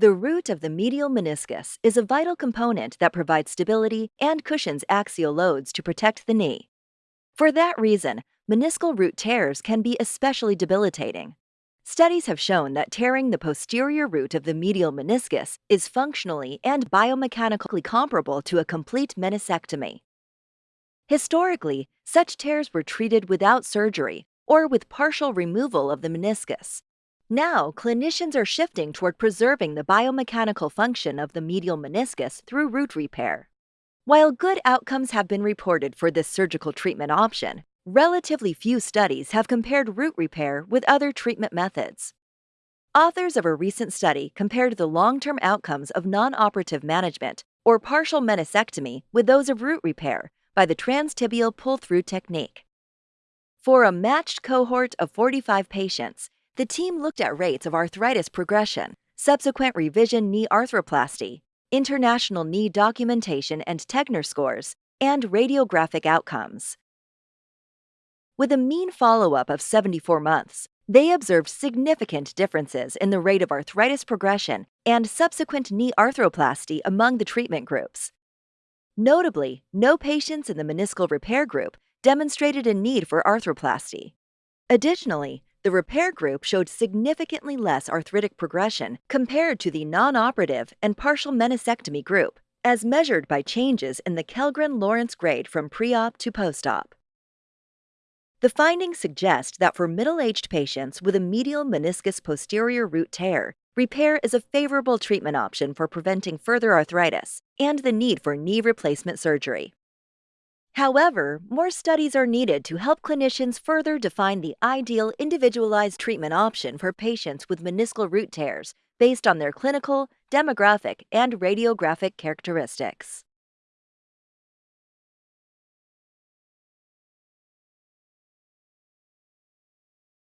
The root of the medial meniscus is a vital component that provides stability and cushions axial loads to protect the knee. For that reason, meniscal root tears can be especially debilitating. Studies have shown that tearing the posterior root of the medial meniscus is functionally and biomechanically comparable to a complete meniscectomy. Historically, such tears were treated without surgery or with partial removal of the meniscus. Now, clinicians are shifting toward preserving the biomechanical function of the medial meniscus through root repair. While good outcomes have been reported for this surgical treatment option, relatively few studies have compared root repair with other treatment methods. Authors of a recent study compared the long term outcomes of non operative management or partial meniscectomy with those of root repair by the transtibial pull through technique. For a matched cohort of 45 patients, the team looked at rates of arthritis progression, subsequent revision knee arthroplasty, international knee documentation and Tegner scores, and radiographic outcomes. With a mean follow up of 74 months, they observed significant differences in the rate of arthritis progression and subsequent knee arthroplasty among the treatment groups. Notably, no patients in the meniscal repair group demonstrated a need for arthroplasty. Additionally, the repair group showed significantly less arthritic progression compared to the non operative and partial meniscectomy group, as measured by changes in the Kellgren Lawrence grade from pre op to post op. The findings suggest that for middle aged patients with a medial meniscus posterior root tear, repair is a favorable treatment option for preventing further arthritis and the need for knee replacement surgery. However, more studies are needed to help clinicians further define the ideal individualized treatment option for patients with meniscal root tears based on their clinical, demographic, and radiographic characteristics.